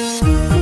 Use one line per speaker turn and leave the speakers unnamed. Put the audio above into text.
嗯。